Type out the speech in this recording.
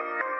Bye.